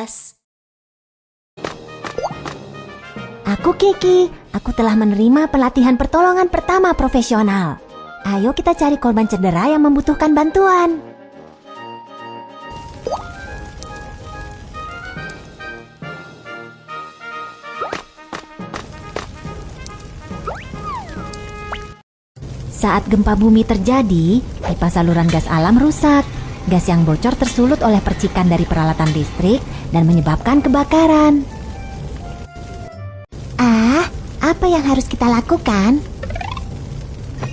gas. Aku Kiki, aku telah menerima pelatihan pertolongan pertama profesional. Ayo kita cari korban cedera yang membutuhkan bantuan. Saat gempa bumi terjadi, pipa saluran gas alam rusak. Gas yang bocor tersulut oleh percikan dari peralatan listrik dan menyebabkan kebakaran. Ah, apa yang harus kita lakukan?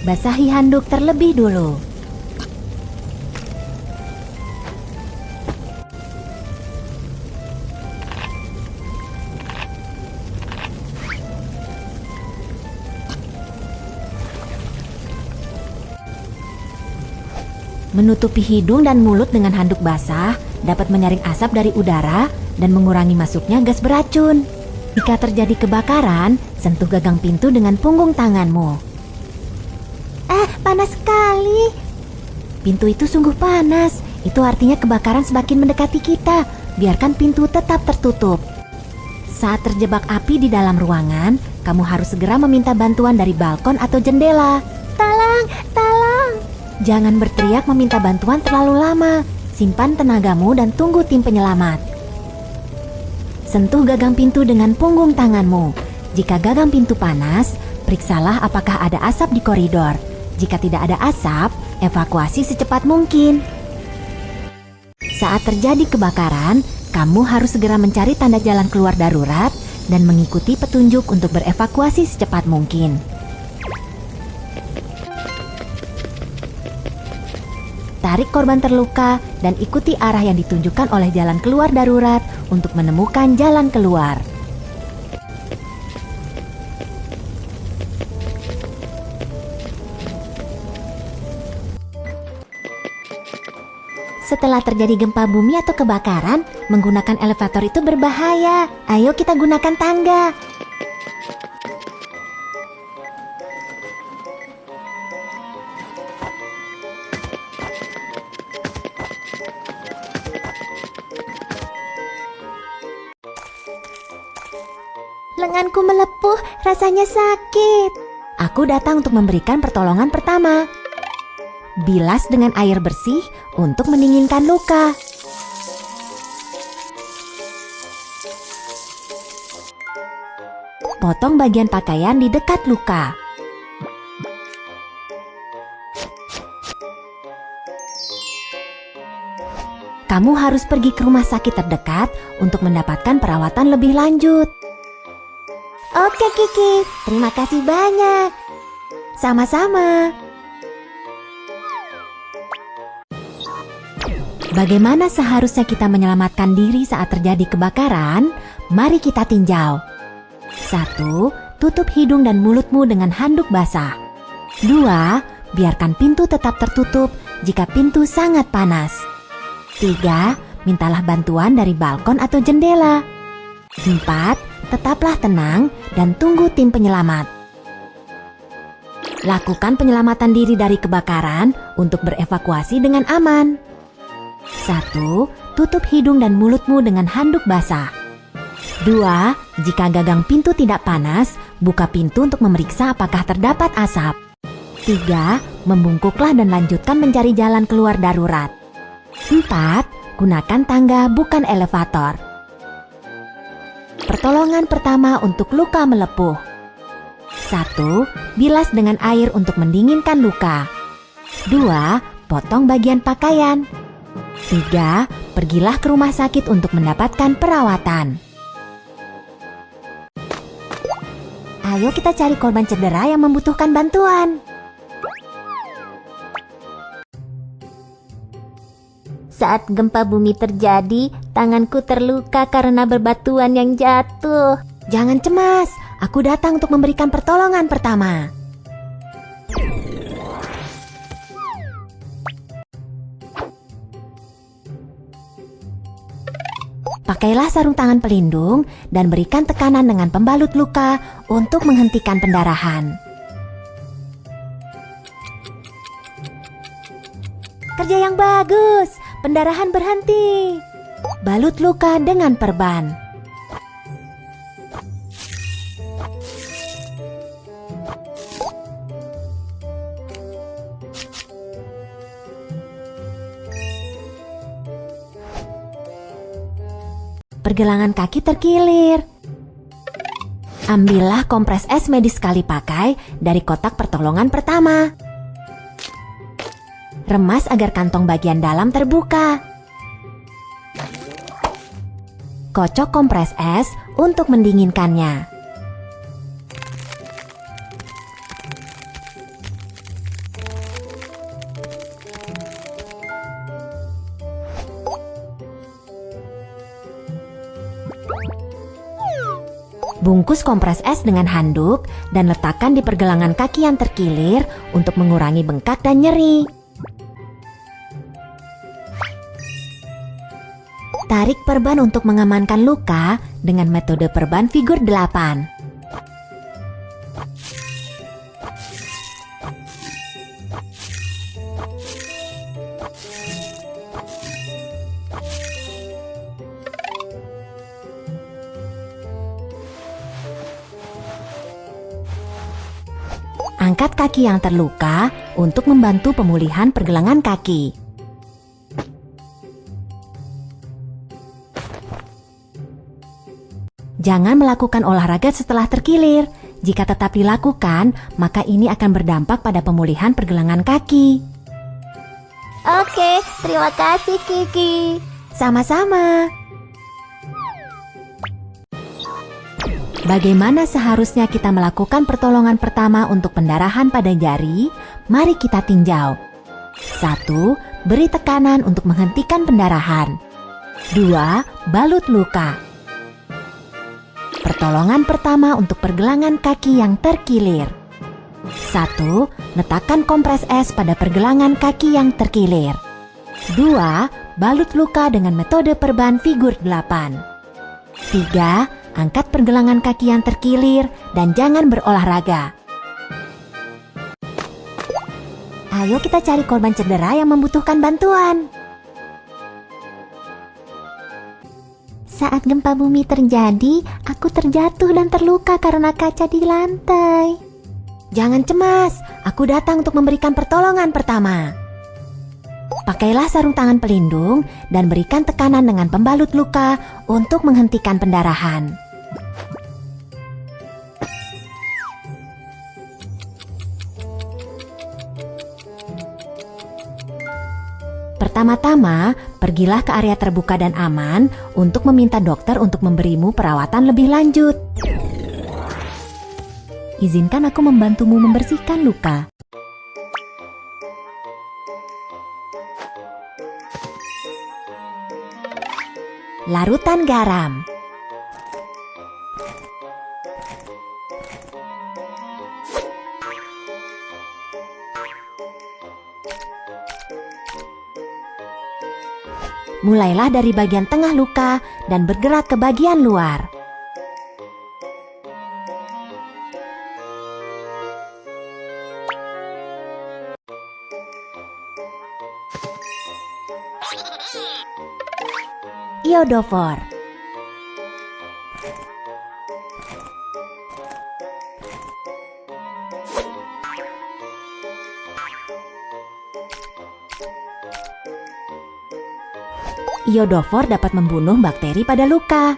Basahi handuk terlebih dulu. Menutupi hidung dan mulut dengan handuk basah dapat menyaring asap dari udara dan mengurangi masuknya gas beracun. Jika terjadi kebakaran, sentuh gagang pintu dengan punggung tanganmu. Eh, panas sekali. Pintu itu sungguh panas. Itu artinya kebakaran semakin mendekati kita. Biarkan pintu tetap tertutup. Saat terjebak api di dalam ruangan, kamu harus segera meminta bantuan dari balkon atau jendela. Tolong. Jangan berteriak meminta bantuan terlalu lama. Simpan tenagamu dan tunggu tim penyelamat. Sentuh gagang pintu dengan punggung tanganmu. Jika gagang pintu panas, periksalah apakah ada asap di koridor. Jika tidak ada asap, evakuasi secepat mungkin. Saat terjadi kebakaran, kamu harus segera mencari tanda jalan keluar darurat dan mengikuti petunjuk untuk berevakuasi secepat mungkin. Tarik korban terluka dan ikuti arah yang ditunjukkan oleh jalan keluar darurat untuk menemukan jalan keluar. Setelah terjadi gempa bumi atau kebakaran, menggunakan elevator itu berbahaya. Ayo kita gunakan tangga. Lenganku melepuh, rasanya sakit. Aku datang untuk memberikan pertolongan pertama. Bilas dengan air bersih untuk mendinginkan luka. Potong bagian pakaian di dekat luka. Kamu harus pergi ke rumah sakit terdekat untuk mendapatkan perawatan lebih lanjut. Oke Kiki, terima kasih banyak. Sama-sama. Bagaimana seharusnya kita menyelamatkan diri saat terjadi kebakaran? Mari kita tinjau. 1. Tutup hidung dan mulutmu dengan handuk basah. 2. Biarkan pintu tetap tertutup jika pintu sangat panas. 3. Mintalah bantuan dari balkon atau jendela. 4. Tetaplah tenang dan tunggu tim penyelamat. Lakukan penyelamatan diri dari kebakaran untuk berevakuasi dengan aman. 1. Tutup hidung dan mulutmu dengan handuk basah. 2. Jika gagang pintu tidak panas, buka pintu untuk memeriksa apakah terdapat asap. 3. Membungkuklah dan lanjutkan mencari jalan keluar darurat. 4. Gunakan tangga bukan elevator. Pertolongan pertama untuk luka melepuh. 1. Bilas dengan air untuk mendinginkan luka. 2. Potong bagian pakaian. 3. Pergilah ke rumah sakit untuk mendapatkan perawatan. Ayo kita cari korban cedera yang membutuhkan bantuan. Saat gempa bumi terjadi, tanganku terluka karena berbatuan yang jatuh. Jangan cemas, aku datang untuk memberikan pertolongan pertama. Pakailah sarung tangan pelindung dan berikan tekanan dengan pembalut luka untuk menghentikan pendarahan. Kerja yang bagus, pendarahan berhenti. balut luka dengan perban. Pergelangan kaki terkilir. Ambillah kompres es medis sekali pakai dari kotak pertolongan pertama. Remas agar kantong bagian dalam terbuka. Kocok kompres es untuk mendinginkannya. Bungkus kompres es dengan handuk dan letakkan di pergelangan kaki yang terkilir untuk mengurangi bengkak dan nyeri. Tarik perban untuk mengamankan luka dengan metode perban figur 8. Angkat kaki yang terluka untuk membantu pemulihan pergelangan kaki. Jangan melakukan olahraga setelah terkilir. Jika tetap dilakukan, maka ini akan berdampak pada pemulihan pergelangan kaki. Oke, terima kasih Kiki. Sama-sama. Bagaimana seharusnya kita melakukan pertolongan pertama untuk pendarahan pada jari? Mari kita tinjau. 1. Beri tekanan untuk menghentikan pendarahan. 2. Balut luka. Pertolongan pertama untuk pergelangan kaki yang terkilir. 1. Letakkan kompres es pada pergelangan kaki yang terkilir. 2. Balut luka dengan metode perban figur 8. 3 angkat pergelangan kaki yang terkilir, dan jangan berolahraga. Ayo kita cari korban cedera yang membutuhkan bantuan. Saat gempa bumi terjadi, aku terjatuh dan terluka karena kaca di lantai. Jangan cemas, aku datang untuk memberikan pertolongan pertama. Pakailah sarung tangan pelindung dan berikan tekanan dengan pembalut luka untuk menghentikan pendarahan. Pertama-tama, pergilah ke area terbuka dan aman untuk meminta dokter untuk memberimu perawatan lebih lanjut. Izinkan aku membantumu membersihkan luka. Larutan garam Mulailah dari bagian tengah luka dan bergerak ke bagian luar. Iodofor. Iodofor dapat membunuh bakteri pada luka.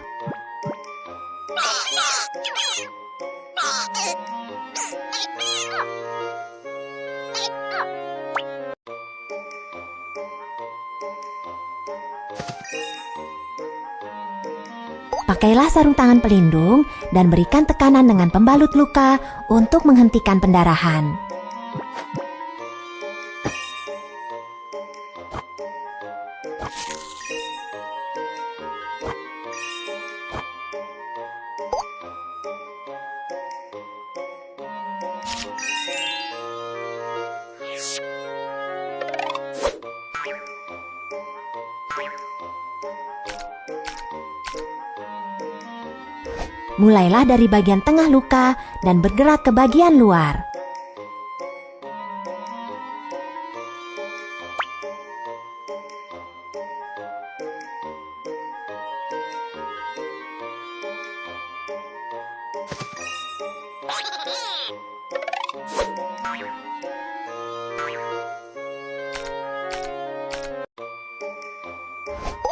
Pakailah sarung tangan pelindung dan berikan tekanan dengan pembalut luka untuk menghentikan pendarahan. Mulailah dari bagian tengah luka dan bergerak ke bagian luar.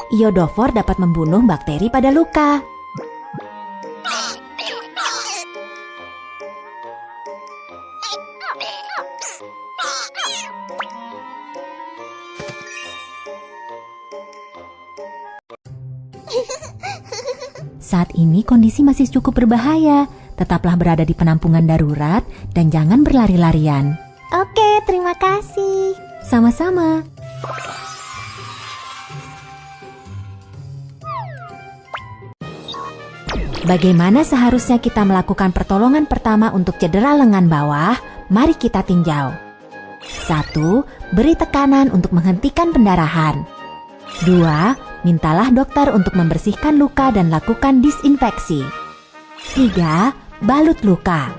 Iodofor dapat membunuh bakteri pada luka. Kondisi masih cukup berbahaya. Tetaplah berada di penampungan darurat dan jangan berlari-larian. Oke, terima kasih. Sama-sama. Bagaimana seharusnya kita melakukan pertolongan pertama untuk cedera lengan bawah? Mari kita tinjau. 1. Beri tekanan untuk menghentikan pendarahan. 2. Mintalah dokter untuk membersihkan luka dan lakukan disinfeksi. 3. Balut luka.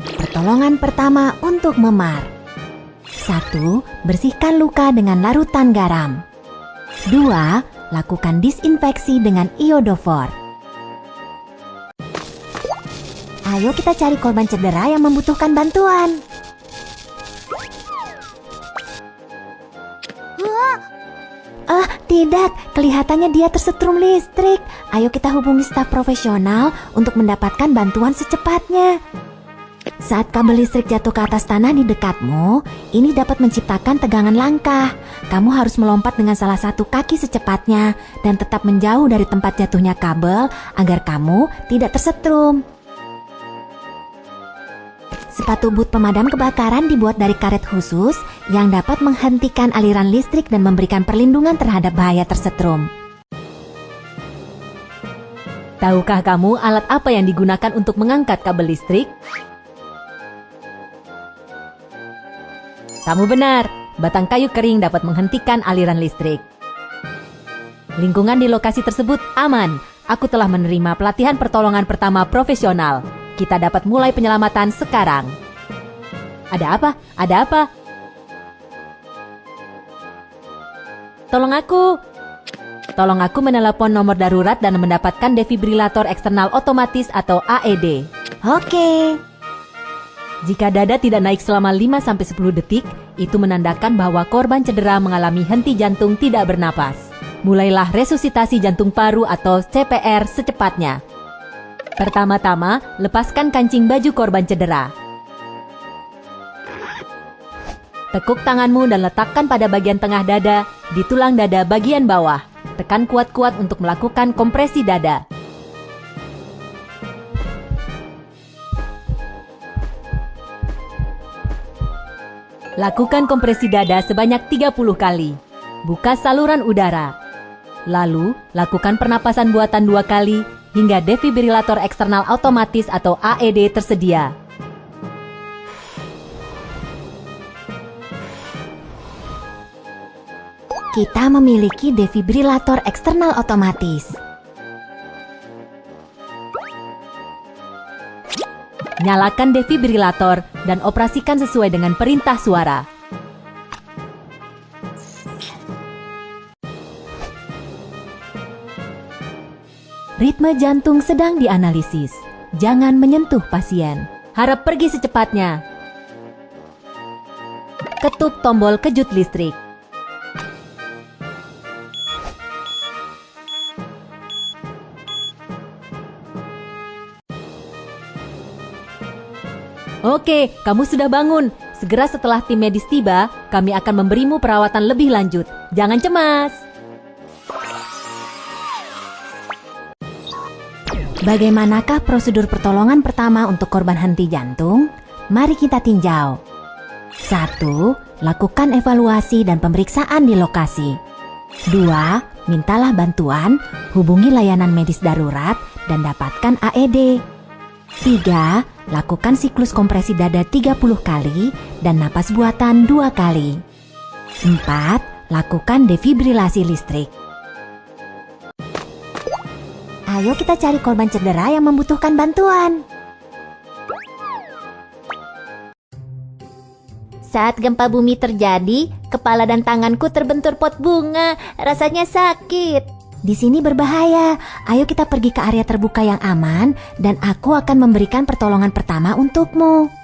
Pertolongan pertama untuk memar. 1. Bersihkan luka dengan larutan garam. 2. Lakukan disinfeksi dengan iodofor. Ayo kita cari korban cedera yang membutuhkan bantuan. Ah, tidak. Kelihatannya dia tersetrum listrik. Ayo kita hubungi staf profesional untuk mendapatkan bantuan secepatnya. Saat kabel listrik jatuh ke atas tanah di dekatmu, ini dapat menciptakan tegangan langkah. Kamu harus melompat dengan salah satu kaki secepatnya dan tetap menjauh dari tempat jatuhnya kabel agar kamu tidak tersetrum. Sepatu boot pemadam kebakaran dibuat dari karet khusus yang dapat menghentikan aliran listrik dan memberikan perlindungan terhadap bahaya tersetrum. Tahukah kamu alat apa yang digunakan untuk mengangkat kabel listrik? Kamu benar, batang kayu kering dapat menghentikan aliran listrik. Lingkungan di lokasi tersebut aman. Aku telah menerima pelatihan pertolongan pertama profesional. Kita dapat mulai penyelamatan sekarang. Ada apa? Ada apa? Tolong aku. Tolong aku menelepon nomor darurat dan mendapatkan defibrilator eksternal otomatis atau AED. Oke. Jika dada tidak naik selama 5-10 detik, itu menandakan bahwa korban cedera mengalami henti jantung tidak bernapas. Mulailah resusitasi jantung paru atau CPR secepatnya. Pertama-tama, lepaskan kancing baju korban cedera. Tekuk tanganmu dan letakkan pada bagian tengah dada di tulang dada bagian bawah. Tekan kuat-kuat untuk melakukan kompresi dada. Lakukan kompresi dada sebanyak 30 kali. Buka saluran udara. Lalu, lakukan pernapasan buatan dua kali hingga defibrilator eksternal otomatis atau AED tersedia. Kita memiliki defibrilator eksternal otomatis. Nyalakan defibrilator dan operasikan sesuai dengan perintah suara. Ritme jantung sedang dianalisis. Jangan menyentuh pasien. Harap pergi secepatnya. Ketuk tombol kejut listrik. Oke, kamu sudah bangun. Segera setelah tim medis tiba, kami akan memberimu perawatan lebih lanjut. Jangan cemas. Bagaimanakah prosedur pertolongan pertama untuk korban henti jantung? Mari kita tinjau. 1. Lakukan evaluasi dan pemeriksaan di lokasi. 2. Mintalah bantuan, hubungi layanan medis darurat, dan dapatkan AED. 3. Lakukan siklus kompresi dada 30 kali dan napas buatan 2 kali. 4. Lakukan defibrilasi listrik. Ayo kita cari korban cedera yang membutuhkan bantuan. Saat gempa bumi terjadi, kepala dan tanganku terbentur pot bunga. Rasanya sakit. di sini berbahaya. Ayo kita pergi ke area terbuka yang aman dan aku akan memberikan pertolongan pertama untukmu.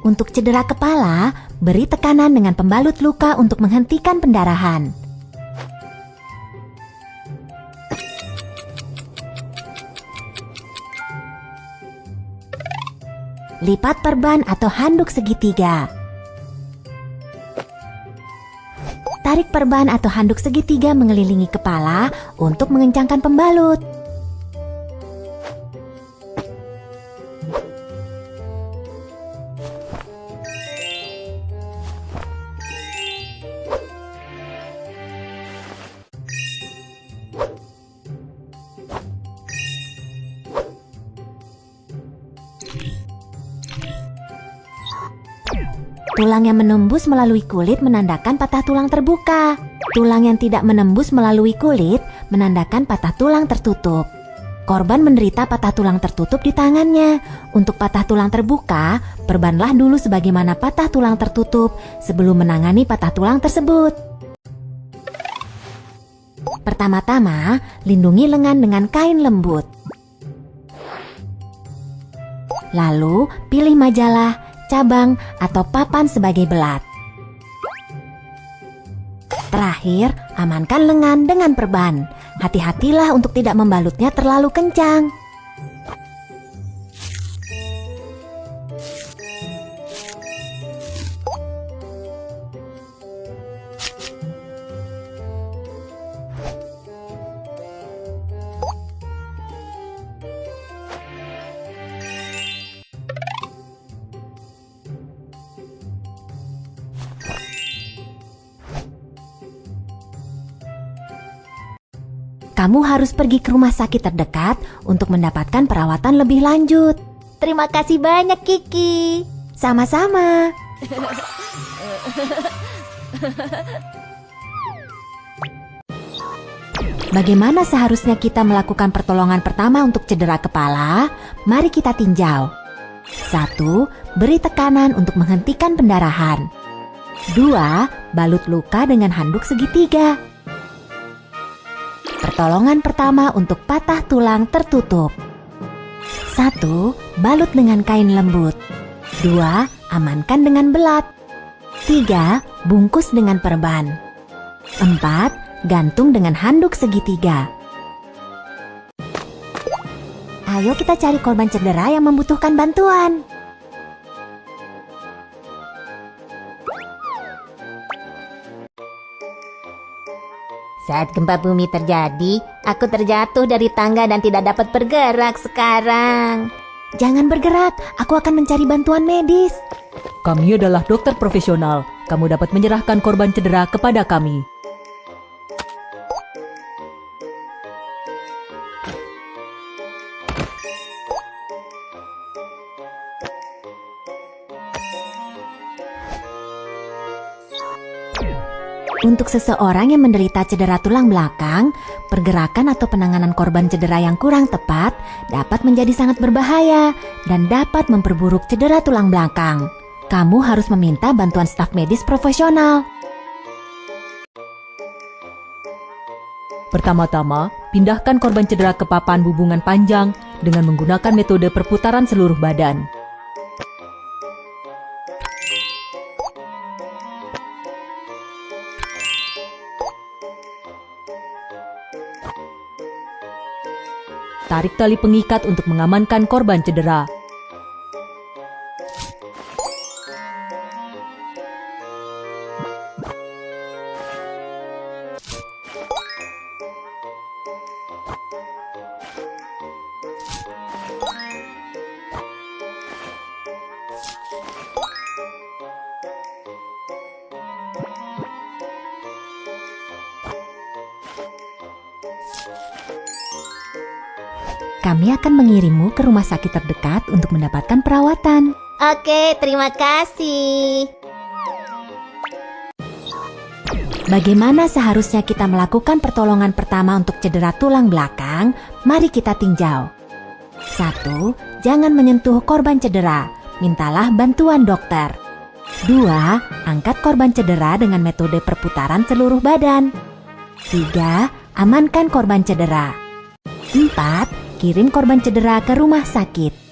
Untuk cedera kepala, beri tekanan dengan pembalut luka untuk menghentikan pendarahan. Lipat perban atau handuk segitiga. Tarik perban atau handuk segitiga mengelilingi kepala untuk mengencangkan pembalut. Tulang yang menembus melalui kulit menandakan patah tulang terbuka. Tulang yang tidak menembus melalui kulit menandakan patah tulang tertutup. Korban menderita patah tulang tertutup di tangannya. Untuk patah tulang terbuka, perbanlah dulu sebagaimana patah tulang tertutup sebelum menangani patah tulang tersebut. Pertama-tama, lindungi lengan dengan kain lembut. Lalu, pilih majalah cabang, atau papan sebagai belat. Terakhir, amankan lengan dengan perban. Hati-hatilah untuk tidak membalutnya terlalu kencang. Kamu harus pergi ke rumah sakit terdekat untuk mendapatkan perawatan lebih lanjut. Terima kasih banyak, Kiki. Sama-sama. Bagaimana seharusnya kita melakukan pertolongan pertama untuk cedera kepala? Mari kita tinjau. Satu, Beri tekanan untuk menghentikan pendarahan. Dua, Balut luka dengan handuk segitiga. Pertolongan pertama untuk patah tulang tertutup. 1. Balut dengan kain lembut. 2. Amankan dengan belat. 3. Bungkus dengan perban. 4. Gantung dengan handuk segitiga. Ayo kita cari korban cedera yang membutuhkan bantuan. Saat gempa bumi terjadi, aku terjatuh dari tangga dan tidak dapat bergerak sekarang. Jangan bergerak, aku akan mencari bantuan medis. Kami adalah dokter profesional. Kamu dapat menyerahkan korban cedera kepada kami. Untuk seseorang yang menderita cedera tulang belakang, pergerakan atau penanganan korban cedera yang kurang tepat dapat menjadi sangat berbahaya dan dapat memperburuk cedera tulang belakang. Kamu harus meminta bantuan staf medis profesional. Pertama-tama, pindahkan korban cedera ke papan hubungan panjang dengan menggunakan metode perputaran seluruh badan. Tarik tali pengikat untuk mengamankan korban cedera. Kami akan mengirimmu ke rumah sakit terdekat untuk mendapatkan perawatan. Oke, terima kasih. Bagaimana seharusnya kita melakukan pertolongan pertama untuk cedera tulang belakang? Mari kita tinjau. 1. Jangan menyentuh korban cedera. Mintalah bantuan dokter. 2. Angkat korban cedera dengan metode perputaran seluruh badan. 3. Amankan korban cedera. 4 kirim korban cedera ke rumah sakit.